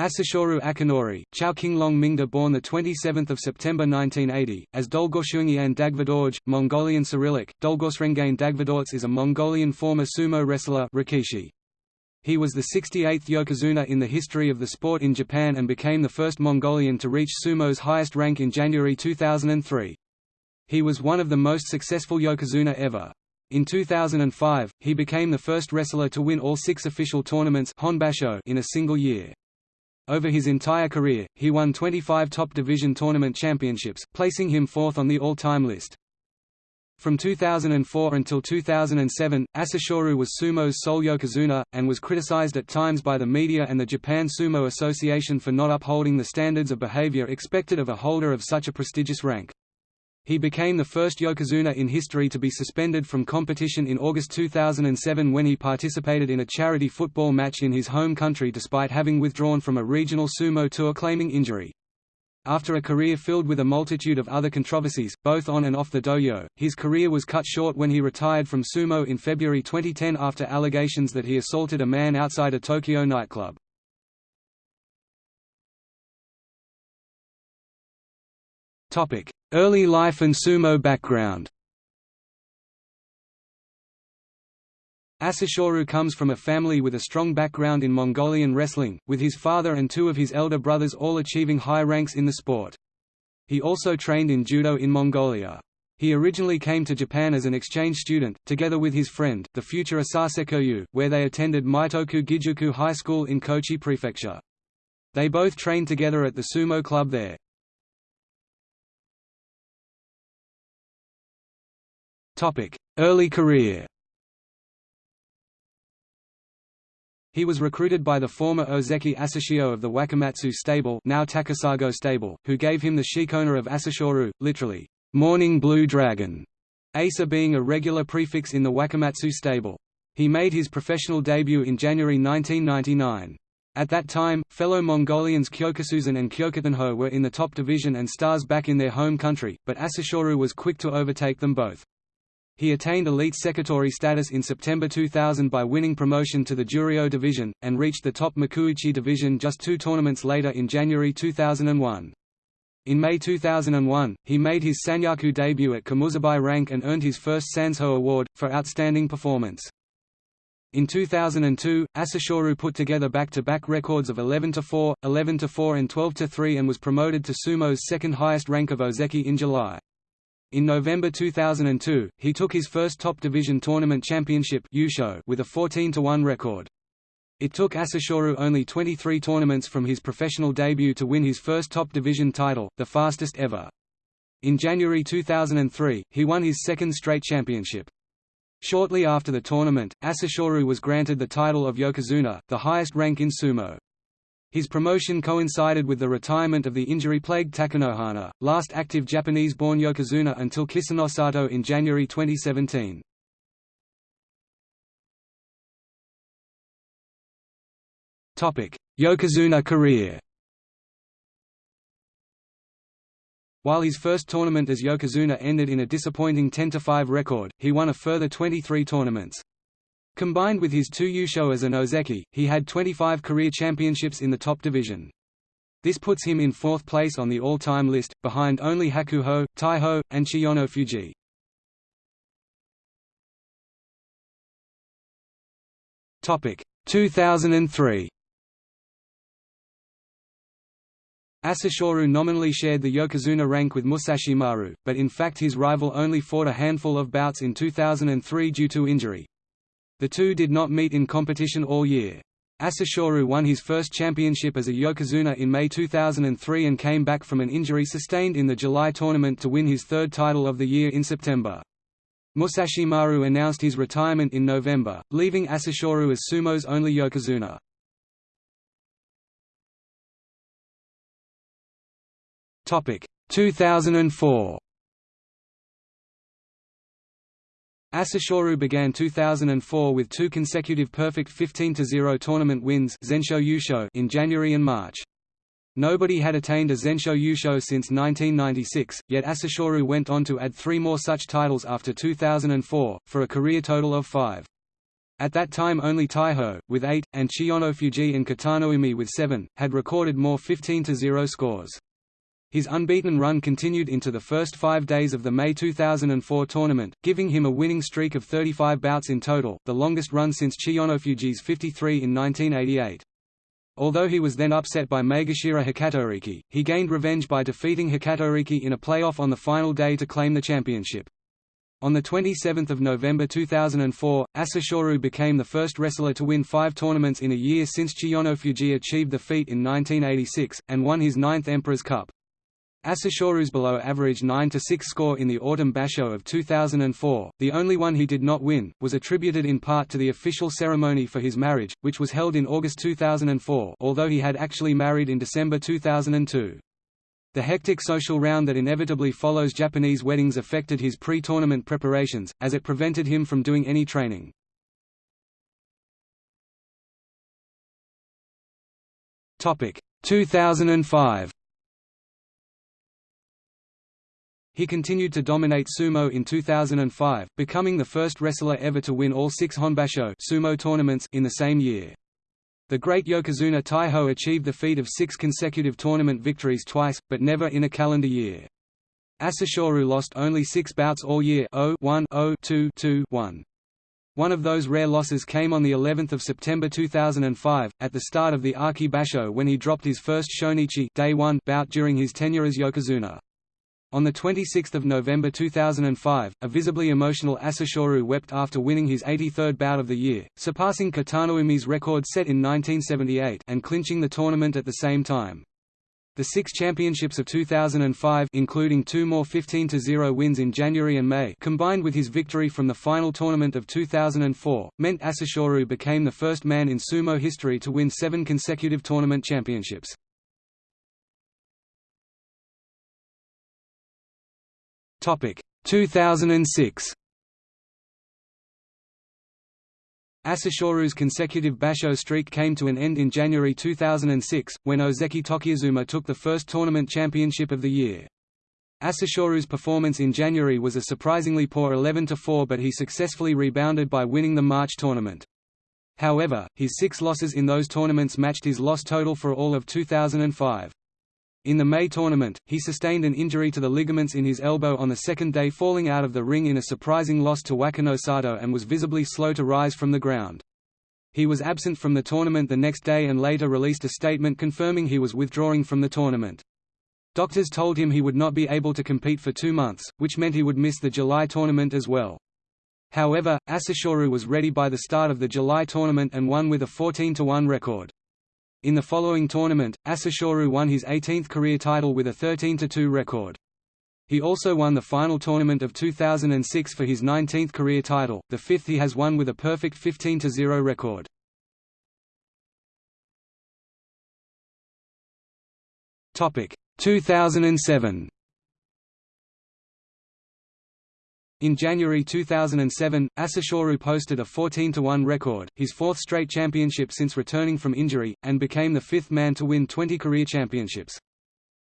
Asashoryu Akinori, Chao Qinglong Mingda born 27 September 1980, as Dolgoshungian Dagvadorj, Mongolian Cyrillic, Dolgosrengain Dagvadorts is a Mongolian former sumo wrestler Rikishi. He was the 68th Yokozuna in the history of the sport in Japan and became the first Mongolian to reach sumo's highest rank in January 2003. He was one of the most successful Yokozuna ever. In 2005, he became the first wrestler to win all six official tournaments in a single year. Over his entire career, he won 25 top division tournament championships, placing him fourth on the all-time list. From 2004 until 2007, Asashoryu was sumo's sole yokozuna, and was criticized at times by the media and the Japan Sumo Association for not upholding the standards of behavior expected of a holder of such a prestigious rank. He became the first yokozuna in history to be suspended from competition in August 2007 when he participated in a charity football match in his home country despite having withdrawn from a regional sumo tour claiming injury. After a career filled with a multitude of other controversies, both on and off the dohyo, his career was cut short when he retired from sumo in February 2010 after allegations that he assaulted a man outside a Tokyo nightclub. Early life and sumo background Asashoryu comes from a family with a strong background in Mongolian wrestling, with his father and two of his elder brothers all achieving high ranks in the sport. He also trained in judo in Mongolia. He originally came to Japan as an exchange student, together with his friend, the future Asasekiryu, where they attended Meitoku Gijuku High School in Kochi Prefecture. They both trained together at the sumo club there. Early career He was recruited by the former Ozeki Asashio of the Wakamatsu stable now Takasago stable, who gave him the shikona of Asashoryu, literally, morning blue dragon, Asa being a regular prefix in the Wakamatsu stable. He made his professional debut in January 1999. At that time, fellow Mongolians Kyokushuzan and Kyokutenho were in the top division and stars back in their home country, but Asashoryu was quick to overtake them both. He attained elite sekitori status in September 2000 by winning promotion to the Juryo division, and reached the top Makuuchi division just two tournaments later in January 2001. In May 2001, he made his Sanyaku debut at komusubi rank and earned his first Sansho Award, for outstanding performance. In 2002, Asashoryu put together back-to-back -back records of 11-4, 11-4 and 12-3 and was promoted to sumo's second highest rank of Ozeki in July. In November 2002, he took his first top division tournament championship with a 14-1 record. It took Asashoryu only 23 tournaments from his professional debut to win his first top division title, the fastest ever. In January 2003, he won his second straight championship. Shortly after the tournament, Asashoryu was granted the title of Yokozuna, the highest rank in sumo. His promotion coincided with the retirement of the injury-plagued Takanohana, last active Japanese-born yokozuna until Kisenosato in January 2017. Yokozuna career While his first tournament as Yokozuna ended in a disappointing 10–5 record, he won a further 23 tournaments. Combined with his two Yusho as an Ozeki, he had 25 career championships in the top division. This puts him in fourth place on the all-time list, behind only Hakuho, Taiho, and Chiyonofuji. Topic 2003. Asashoryu nominally shared the Yokozuna rank with Musashimaru, but in fact his rival only fought a handful of bouts in 2003 due to injury. The two did not meet in competition all year. Asashoryu won his first championship as a Yokozuna in May 2003 and came back from an injury sustained in the July tournament to win his third title of the year in September. Musashimaru announced his retirement in November, leaving Asashoryu as sumo's only Yokozuna. Topic 2004 Asashoryu began 2004 with two consecutive perfect 15-0 tournament wins in January and March. Nobody had attained a Zensho Yusho since 1996, yet Asashoryu went on to add three more such titles after 2004, for a career total of five. At that time only Taiho, with 8, and Chiyonofuji and Kitanoumi with 7, had recorded more 15–0 scores. His unbeaten run continued into the first five days of the May 2004 tournament, giving him a winning streak of 35 bouts in total, the longest run since Chiyonofuji's 53 in 1988. Although he was then upset by Maegashira Hokutoriki, he gained revenge by defeating Hokutoriki in a playoff on the final day to claim the championship. On 27 November 2004, Asashoryu became the first wrestler to win five tournaments in a year since Chiyonofuji achieved the feat in 1986, and won his ninth Emperor's Cup. Asashoryu's below-average 9–6 score in the Autumn Basho of 2004, the only one he did not win, was attributed in part to the official ceremony for his marriage, which was held in August 2004 although he had actually married in December 2002. The hectic social round that inevitably follows Japanese weddings affected his pre-tournament preparations, as it prevented him from doing any training. Topic 2005. He continued to dominate sumo in 2005, becoming the first wrestler ever to win all six Honbasho sumo tournaments in the same year. The great Yokozuna Taiho achieved the feat of six consecutive tournament victories twice, but never in a calendar year. Asashoryu lost only six bouts all year 0 1 0 2 2 1. One of those rare losses came on the 11th of September 2005, at the start of the Aki Basho when he dropped his first Shonichi day one bout during his tenure as Yokozuna. On 26 November 2005, a visibly emotional Asashoryu wept after winning his 83rd bout of the year, surpassing Kitanoumi's record set in 1978 and clinching the tournament at the same time. The six championships of 2005 including two more 15–0 wins in January and May combined with his victory from the final tournament of 2004, meant Asashoryu became the first man in sumo history to win seven consecutive tournament championships. Topic 2006. Asashoryu's consecutive basho streak came to an end in January 2006, when Ozeki Tochiazuma took the first tournament championship of the year. Asashoryu's performance in January was a surprisingly poor 11–4 but he successfully rebounded by winning the March tournament. However, his six losses in those tournaments matched his loss total for all of 2005. In the May tournament, he sustained an injury to the ligaments in his elbow on the second day falling out of the ring in a surprising loss to Wakanosato and was visibly slow to rise from the ground. He was absent from the tournament the next day and later released a statement confirming he was withdrawing from the tournament. Doctors told him he would not be able to compete for two months, which meant he would miss the July tournament as well. However, Asashoryu was ready by the start of the July tournament and won with a 14–1 record. In the following tournament, Asashoryu won his 18th career title with a 13–2 record. He also won the final tournament of 2006 for his 19th career title, the fifth he has won with a perfect 15–0 record. Topic 2007. In January 2007, Asashoryu posted a 14–1 record, his fourth straight championship since returning from injury, and became the fifth man to win 20 career championships.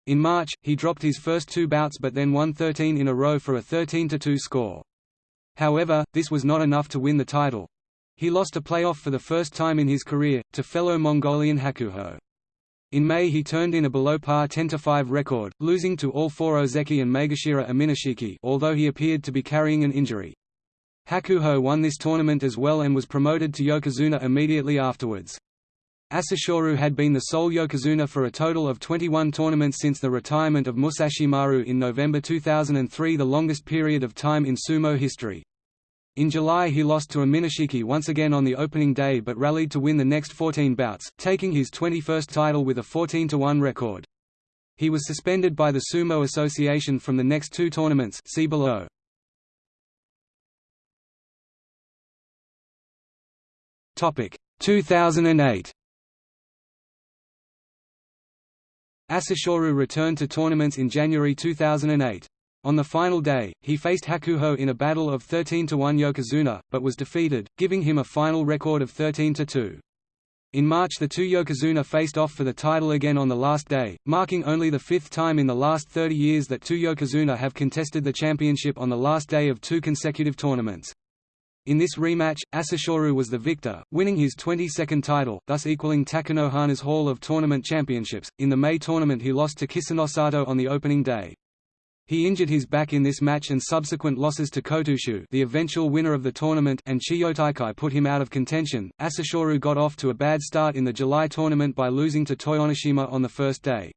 In March, he dropped his first two bouts but then won 13 in a row for a 13–2 score. However, this was not enough to win the title. He lost a playoff for the first time in his career, to fellow Mongolian Hakuho. In May he turned in a below-par 10–5 record, losing to all four Ozeki and Maegashira Aminishiki although he appeared to be carrying an injury. Hakuho won this tournament as well and was promoted to Yokozuna immediately afterwards. Asashoryu had been the sole Yokozuna for a total of 21 tournaments since the retirement of Musashimaru in November 2003 the longest period of time in sumo history. In July he lost to Aminishiki once again on the opening day but rallied to win the next 14 bouts, taking his 21st title with a 14–1 record. He was suspended by the Sumo Association from the next two tournaments see below. Topic 2008 Asashoryu returned to tournaments in January 2008. On the final day, he faced Hakuho in a battle of 13–1 Yokozuna, but was defeated, giving him a final record of 13–2. In March the two Yokozuna faced off for the title again on the last day, marking only the fifth time in the last 30 years that two Yokozuna have contested the championship on the last day of two consecutive tournaments. In this rematch, Asashoryu was the victor, winning his 22nd title, thus equaling Takanohana's Hall of Tournament championships. In the May tournament he lost to Kisenosato on the opening day. He injured his back in this match and subsequent losses to Kotooshu the eventual winner of the tournament and Chiyotaikai put him out of contention. Asashoryu got off to a bad start in the July tournament by losing to Toyonoshima on the first day.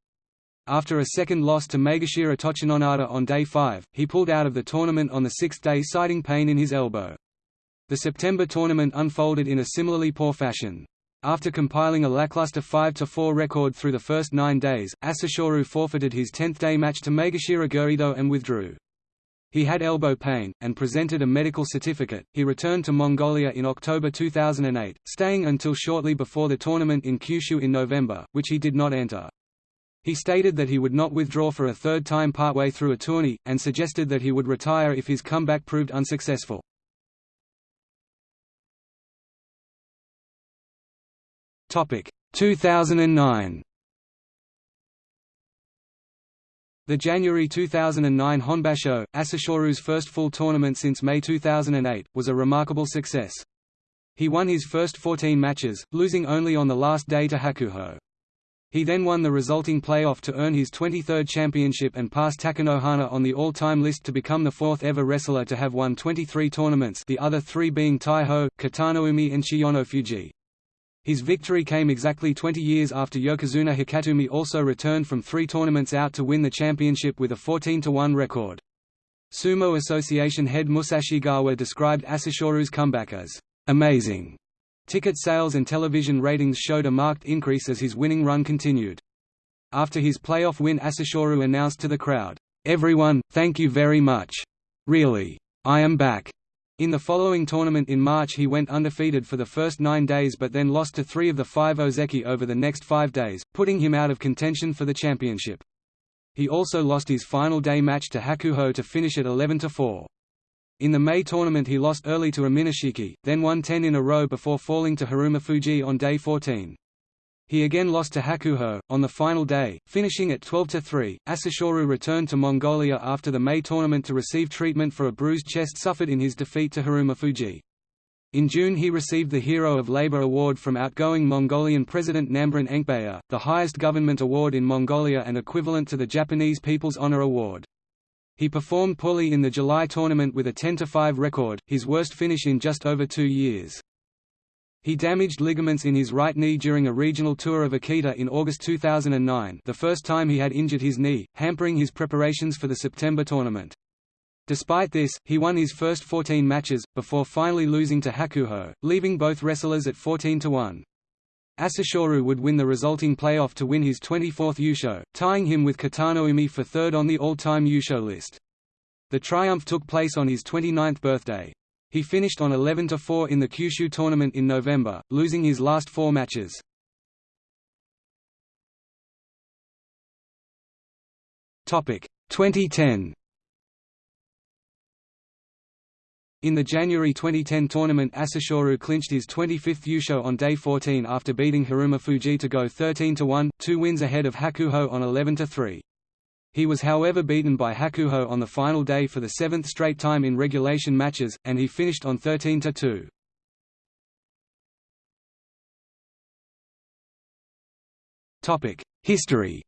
After a second loss to Maegashira Tochinonada on day 5, he pulled out of the tournament on the sixth day citing pain in his elbow. The September tournament unfolded in a similarly poor fashion. After compiling a lackluster 5–4 record through the first nine days, Asashoryu forfeited his 10th-day match to Maegashira Goeido and withdrew. He had elbow pain, and presented a medical certificate. He returned to Mongolia in October 2008, staying until shortly before the tournament in Kyushu in November, which he did not enter. He stated that he would not withdraw for a third time partway through a tourney, and suggested that he would retire if his comeback proved unsuccessful. Topic 2009. The January 2009 Honbasho, Asashoryu's first full tournament since May 2008, was a remarkable success. He won his first 14 matches, losing only on the last day to Hakuho. He then won the resulting playoff to earn his 23rd championship and pass Takanohana on the all-time list to become the fourth ever wrestler to have won 23 tournaments the other three being Taiho, Kitanoumi and Chiyonofuji. His victory came exactly 20 years after Yokozuna Hokutoumi also returned from three tournaments out to win the championship with a 14–1 record. Sumo Association head Musashigawa described Asashoryu's comeback as amazing. Ticket sales and television ratings showed a marked increase as his winning run continued. After his playoff win Asashoryu announced to the crowd, "'Everyone, thank you very much. Really. I am back. In the following tournament in March he went undefeated for the first nine days but then lost to three of the five Ozeki over the next five days, putting him out of contention for the championship. He also lost his final day match to Hakuho to finish at 11–4. In the May tournament he lost early to Aminishiki, then won 10 in a row before falling to Haruma Harumafuji on day 14. He again lost to Hakuho, on the final day, finishing at 12–3. Asashoryu returned to Mongolia after the May tournament to receive treatment for a bruised chest suffered in his defeat to Harumafuji. In June he received the Hero of Labour Award from outgoing Mongolian President Namdren Enkhbayar, the highest government award in Mongolia and equivalent to the Japanese People's Honor Award. He performed poorly in the July tournament with a 10–5 record, his worst finish in just over two years. He damaged ligaments in his right knee during a regional tour of Akita in August 2009 the first time he had injured his knee, hampering his preparations for the September tournament. Despite this, he won his first 14 matches, before finally losing to Hakuho, leaving both wrestlers at 14–1. Asashoryu would win the resulting playoff to win his 24th Yusho, tying him with Kitanoumi for third on the all-time Yusho list. The triumph took place on his 29th birthday. He finished on 11–4 in the Kyushu tournament in November, losing his last four matches. Topic 2010. In the January 2010 tournament Asashoryu clinched his 25th Yusho on day 14 after beating Harumafuji to go 13–1, two wins ahead of Hakuho on 11–3. He was however beaten by Hakuho on the final day for the seventh straight time in regulation matches, and he finished on 13–2. History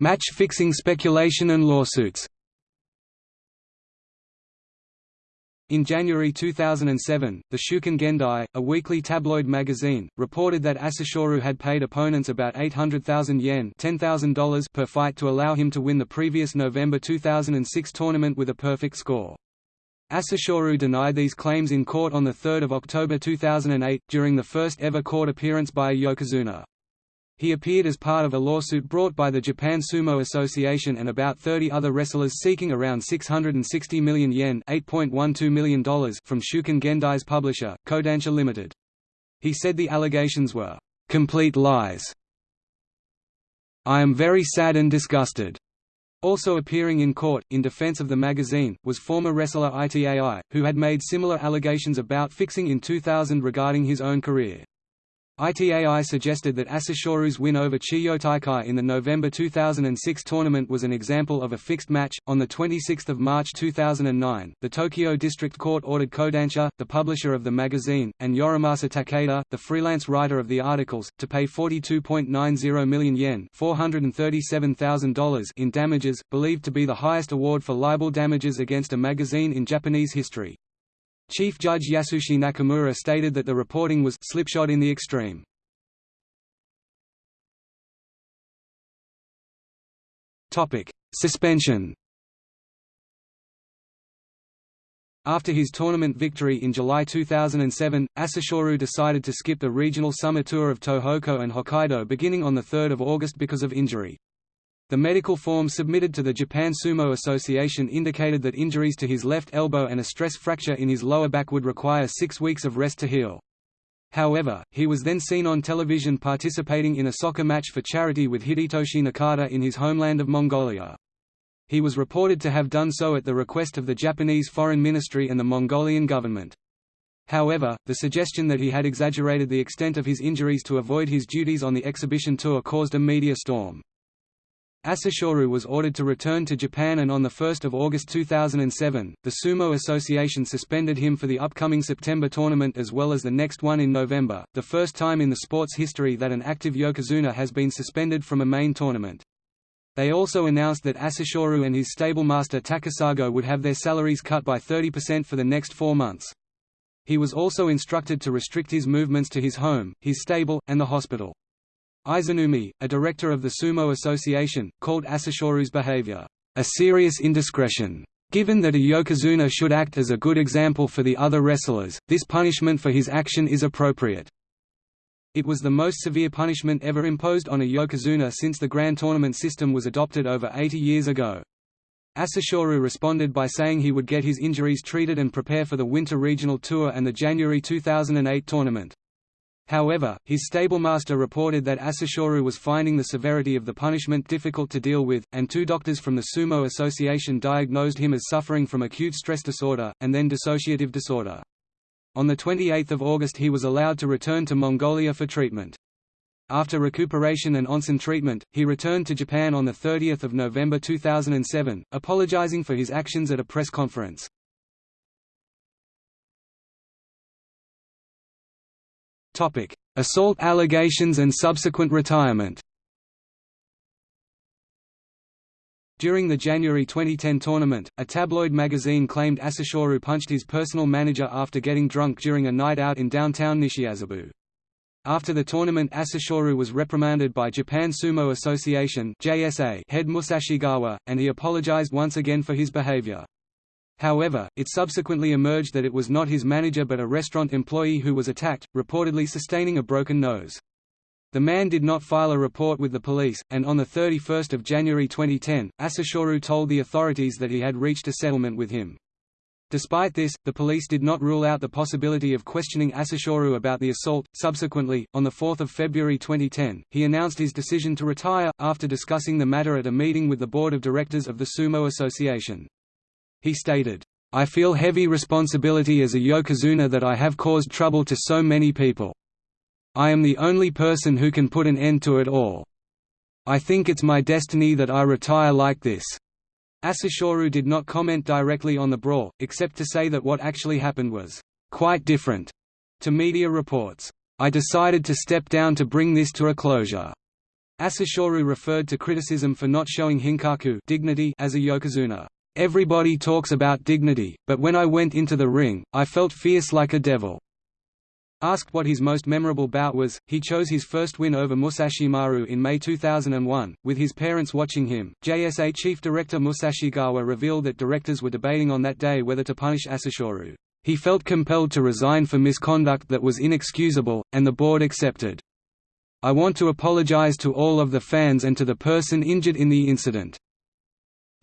Match fixing speculation and lawsuits In January 2007, the Shukan Gendai, a weekly tabloid magazine, reported that Asashoryu had paid opponents about 800,000 yen $10,000 per fight to allow him to win the previous November 2006 tournament with a perfect score. Asashoryu denied these claims in court on 3 October 2008, during the first ever court appearance by a Yokozuna. He appeared as part of a lawsuit brought by the Japan Sumo Association and about 30 other wrestlers seeking around 660 million yen $8.12 million from Shukan Gendai's publisher, Kodansha Limited. He said the allegations were, "...complete lies. I am very sad and disgusted." Also appearing in court, in defense of the magazine, was former wrestler Itai, who had made similar allegations about fixing in 2000 regarding his own career. ITAI suggested that Asashoryu's win over Chiyotaikai in the November 2006 tournament was an example of a fixed match. On the 26th of March 2009, the Tokyo District Court ordered Kodansha, the publisher of the magazine, and Yorimasa Takeda, the freelance writer of the articles, to pay 42.90 million yen $437,000 in damages, believed to be the highest award for libel damages against a magazine in Japanese history. Chief Judge Yasushi Nakamura stated that the reporting was slipshod in the extreme. Topic: Suspension. After his tournament victory in July 2007, Asashoryu decided to skip the regional summer tour of Tohoku and Hokkaido beginning on 3 August because of injury. The medical form submitted to the Japan Sumo Association indicated that injuries to his left elbow and a stress fracture in his lower back would require six weeks of rest to heal. However, he was then seen on television participating in a soccer match for charity with Hidetoshi Nakata in his homeland of Mongolia. He was reported to have done so at the request of the Japanese Foreign Ministry and the Mongolian government. However, the suggestion that he had exaggerated the extent of his injuries to avoid his duties on the exhibition tour caused a media storm. Asashoryu was ordered to return to Japan and on 1 August 2007, the Sumo Association suspended him for the upcoming September tournament as well as the next one in November, the first time in the sport's history that an active yokozuna has been suspended from a main tournament. They also announced that Asashoryu and his stablemaster Takasago would have their salaries cut by 30% for the next four months. He was also instructed to restrict his movements to his home, his stable, and the hospital. Isenoumi, a director of the Sumo Association, called Asashoryu's behavior, a serious indiscretion. Given that a yokozuna should act as a good example for the other wrestlers, this punishment for his action is appropriate. It was the most severe punishment ever imposed on a yokozuna since the Grand Tournament system was adopted over 80 years ago. Asashoryu responded by saying he would get his injuries treated and prepare for the Winter Regional Tour and the January 2008 tournament. However, his stablemaster reported that Asashoryu was finding the severity of the punishment difficult to deal with, and two doctors from the Sumo Association diagnosed him as suffering from acute stress disorder, and then dissociative disorder. On 28 August he was allowed to return to Mongolia for treatment. After recuperation and onsen treatment, he returned to Japan on 30 November 2007, apologizing for his actions at a press conference. Assault allegations and subsequent retirement. During the January 2010 tournament, a tabloid magazine claimed Asashoryu punched his personal manager after getting drunk during a night out in downtown Nishiazabu. After the tournament Asashoryu was reprimanded by Japan Sumo Association head Musashigawa, and he apologized once again for his behavior. However, it subsequently emerged that it was not his manager but a restaurant employee who was attacked, reportedly sustaining a broken nose. The man did not file a report with the police, and on 31 January 2010, Asashoryu told the authorities that he had reached a settlement with him. Despite this, the police did not rule out the possibility of questioning Asashoryu about the assault. Subsequently, on 4 February 2010, he announced his decision to retire, after discussing the matter at a meeting with the board of directors of the Sumo Association. He stated, I feel heavy responsibility as a yokozuna that I have caused trouble to so many people. I am the only person who can put an end to it all. I think it's my destiny that I retire like this. Asashoryu did not comment directly on the brawl, except to say that what actually happened was quite different. To media reports, I decided to step down to bring this to a closure. Asashoryu referred to criticism for not showing hinkaku dignity as a yokozuna. Everybody talks about dignity, but when I went into the ring, I felt fierce like a devil. Asked what his most memorable bout was, he chose his first win over Musashimaru in May 2001, with his parents watching him. JSA chief director Musashigawa revealed that directors were debating on that day whether to punish Asashoryu. He felt compelled to resign for misconduct that was inexcusable, and the board accepted. I want to apologize to all of the fans and to the person injured in the incident.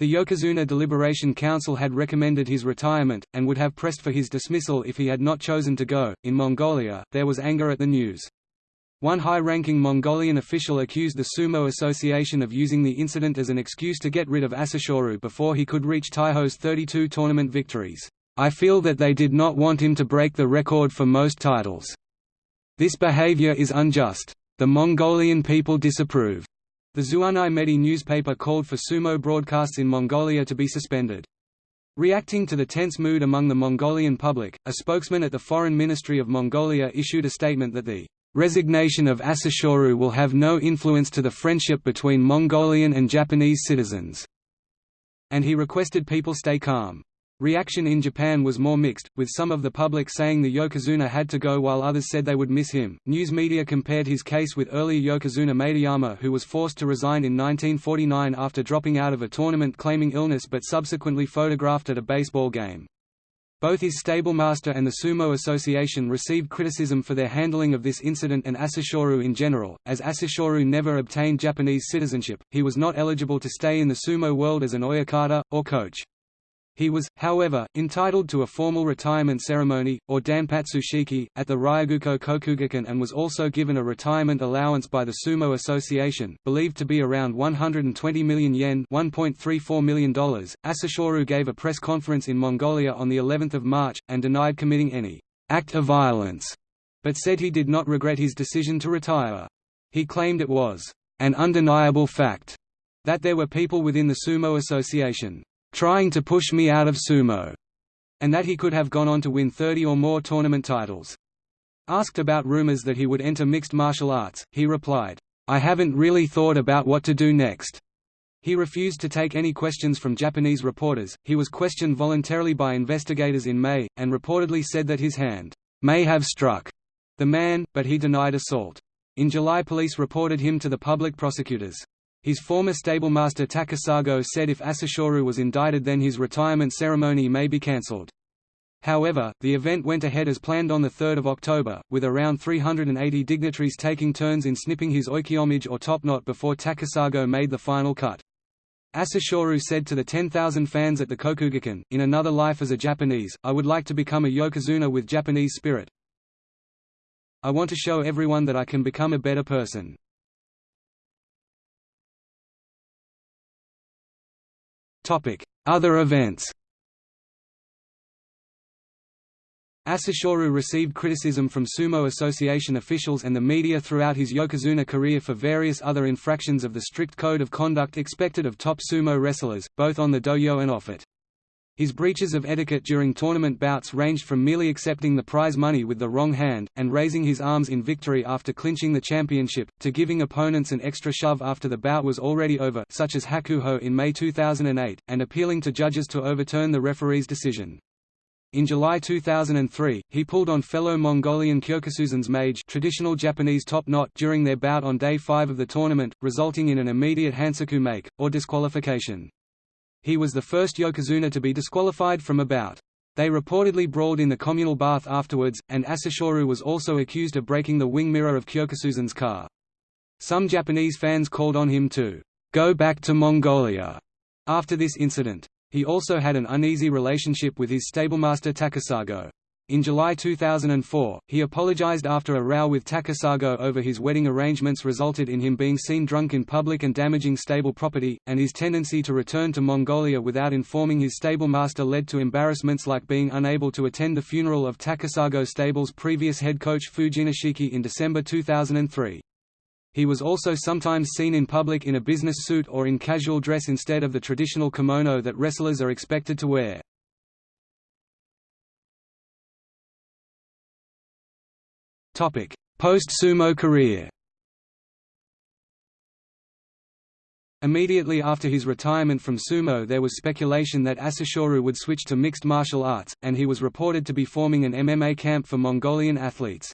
The Yokozuna Deliberation Council had recommended his retirement, and would have pressed for his dismissal if he had not chosen to go. In Mongolia, there was anger at the news. One high-ranking Mongolian official accused the Sumo Association of using the incident as an excuse to get rid of Asashoryu before he could reach Taiho's 32 tournament victories. I feel that they did not want him to break the record for most titles. This behavior is unjust. The Mongolian people disapprove. The Zuunii Medee newspaper called for sumo broadcasts in Mongolia to be suspended. Reacting to the tense mood among the Mongolian public, a spokesman at the Foreign Ministry of Mongolia issued a statement that the resignation of Asashoryu will have no influence to the friendship between Mongolian and Japanese citizens, and he requested people stay calm. Reaction in Japan was more mixed, with some of the public saying the Yokozuna had to go while others said they would miss him. News media compared his case with earlier Yokozuna Maedayama, who was forced to resign in 1949 after dropping out of a tournament claiming illness but subsequently photographed at a baseball game. Both his stablemaster and the Sumo Association received criticism for their handling of this incident and Asashoryu in general. As Asashoryu never obtained Japanese citizenship, he was not eligible to stay in the sumo world as an oyakata, or coach. He was, however, entitled to a formal retirement ceremony, or danpatsu shiki, at the Ryogoku Kokugikan and was also given a retirement allowance by the Sumo Association, believed to be around 120 million yen $1.34 million. Asashoryu gave a press conference in Mongolia on the 11th of March, and denied committing any act of violence, but said he did not regret his decision to retire. He claimed it was an undeniable fact that there were people within the Sumo Association trying to push me out of sumo, and that he could have gone on to win 30 or more tournament titles. Asked about rumors that he would enter mixed martial arts, he replied, I haven't really thought about what to do next. He refused to take any questions from Japanese reporters. He was questioned voluntarily by investigators in May, and reportedly said that his hand may have struck the man, but he denied assault. In July police reported him to the public prosecutors. His former stablemaster Takasago said if Asashoryu was indicted then his retirement ceremony may be cancelled. However, the event went ahead as planned on 3 October, with around 380 dignitaries taking turns in snipping his oichomage or topknot before Takasago made the final cut. Asashoryu said to the 10,000 fans at the Kokugikan, in another life as a Japanese, I would like to become a yokozuna with Japanese spirit. I want to show everyone that I can become a better person. Other events Asashoryu received criticism from Sumo Association officials and the media throughout his Yokozuna career for various other infractions of the strict code of conduct expected of top sumo wrestlers, both on the dohyo and off it. His breaches of etiquette during tournament bouts ranged from merely accepting the prize money with the wrong hand, and raising his arms in victory after clinching the championship, to giving opponents an extra shove after the bout was already over such as Hakuho in May 2008, and appealing to judges to overturn the referee's decision. In July 2003, he pulled on fellow Mongolian Kyokushuzan's mage traditional Japanese top knot during their bout on day 5 of the tournament, resulting in an immediate Hansoku make, or disqualification. He was the first Yokozuna to be disqualified from a bout. They reportedly brawled in the communal bath afterwards, and Asashoryu was also accused of breaking the wing mirror of Kyokushuzan's car. Some Japanese fans called on him to go back to Mongolia after this incident. He also had an uneasy relationship with his stablemaster Takasago. In July 2004, he apologized after a row with Takasago over his wedding arrangements resulted in him being seen drunk in public and damaging stable property, and his tendency to return to Mongolia without informing his stable master led to embarrassments like being unable to attend the funeral of Takasago stable's previous head coach Fujinishiki in December 2003. He was also sometimes seen in public in a business suit or in casual dress instead of the traditional kimono that wrestlers are expected to wear. Post-sumo career Immediately after his retirement from sumo there was speculation that Asashoryu would switch to mixed martial arts, and he was reported to be forming an MMA camp for Mongolian athletes.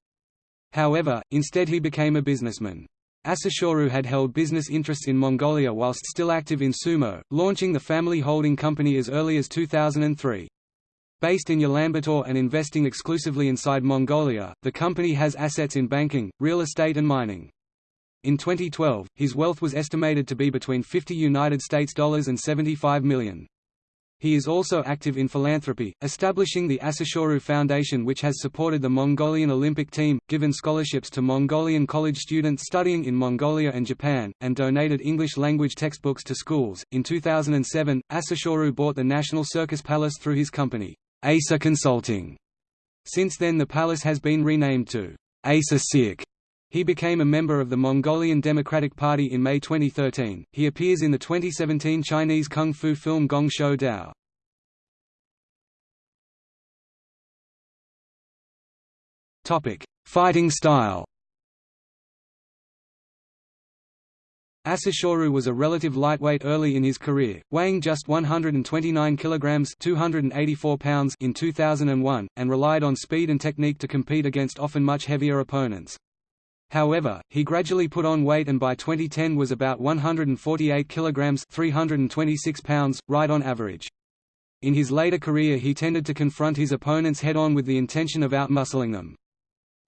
However, instead he became a businessman. Asashoryu had held business interests in Mongolia whilst still active in sumo, launching the family holding company as early as 2003. Based in Ulaanbaatar and investing exclusively inside Mongolia, the company has assets in banking, real estate and mining. In 2012, his wealth was estimated to be between 50 United States dollars and 75 million. He is also active in philanthropy, establishing the Asashoryu Foundation which has supported the Mongolian Olympic team, given scholarships to Mongolian college students studying in Mongolia and Japan, and donated English language textbooks to schools. In 2007, Asashoryu bought the National Circus Palace through his company. Asa Consulting. Since then the palace has been renamed to Asa Siak. He became a member of the Mongolian Democratic Party in May 2013. He appears in the 2017 Chinese kung fu film Gong Shou Dao. Topic: Fighting style. Asashoryu was a relative lightweight early in his career, weighing just 129 kilograms (284 pounds) in 2001, and relied on speed and technique to compete against often much heavier opponents. However, he gradually put on weight and by 2010 was about 148 kilograms (326 pounds), right on average. In his later career he tended to confront his opponents head-on with the intention of outmuscling them.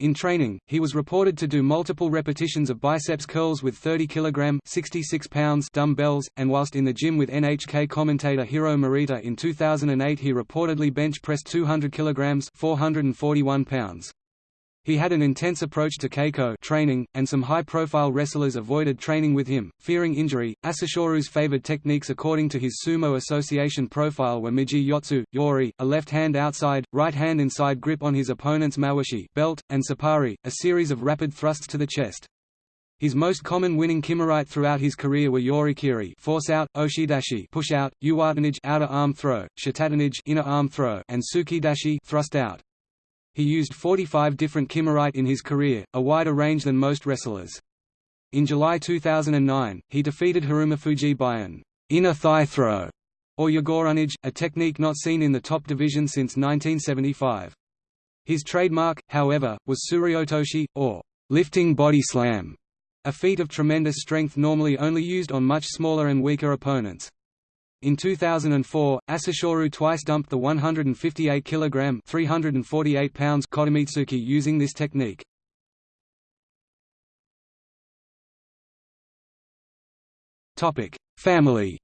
In training, he was reported to do multiple repetitions of biceps curls with 30 kg 66 pounds dumbbells, and whilst in the gym with NHK commentator Hiro Morita in 2008 he reportedly bench pressed 200 kg 441 pounds. He had an intense approach to keiko training, and some high-profile wrestlers avoided training with him, fearing injury. Asashoryu's favored techniques according to his Sumo Association profile were Migi Yotsu, Yori, a left-hand outside, right-hand inside grip on his opponent's mawashi belt, and Sapari, a series of rapid thrusts to the chest. His most common winning kimarite throughout his career were yorikiri force out, oshidashi push out, uwatenage outer arm throw, shitatenage inner arm throw, and tsukidashi thrust out. He used 45 different kimarite in his career, a wider range than most wrestlers. In July 2009, he defeated Harumafuji by an inner thigh throw, or yaguranage, a technique not seen in the top division since 1975. His trademark, however, was tsuriotoshi, or lifting body slam, a feat of tremendous strength normally only used on much smaller and weaker opponents. In 2004, Asashoryu twice dumped the 158 kg 348 pounds Kotomitsuki using this technique. Topic: Family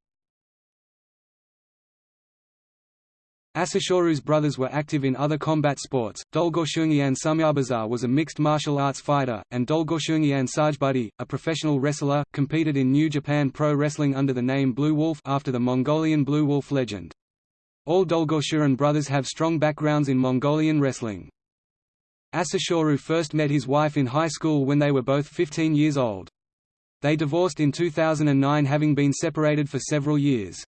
Asashoryu's brothers were active in other combat sports. Dolgoshungian Samyabazar was a mixed martial arts fighter, and Dolgoshungian Sajbudi, a professional wrestler, competed in New Japan Pro Wrestling under the name Blue Wolf after the Mongolian Blue Wolf legend. All Dolgoshurin brothers have strong backgrounds in Mongolian wrestling. Asashoryu first met his wife in high school when they were both 15 years old. They divorced in 2009 having been separated for several years.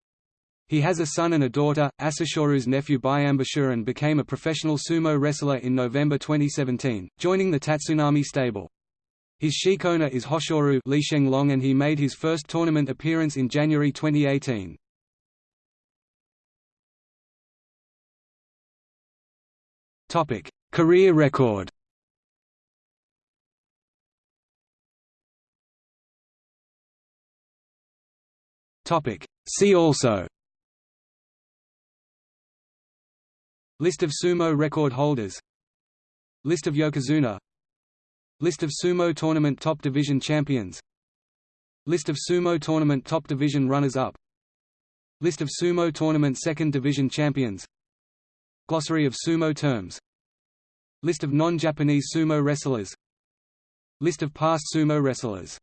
He has a son and a daughter. Asashoryu's nephew Byambashuran became a professional sumo wrestler in November 2017, joining the Tatsunami stable. His shikona is Hoshoryu Li Long and he made his first tournament appearance in January 2018. Topic: Career record. Topic: See also List of sumo record holders. List of Yokozuna. List of sumo tournament top division champions. List of sumo tournament top division runners-up. List of sumo tournament second division champions. Glossary of sumo terms. List of non-Japanese sumo wrestlers. List of past sumo wrestlers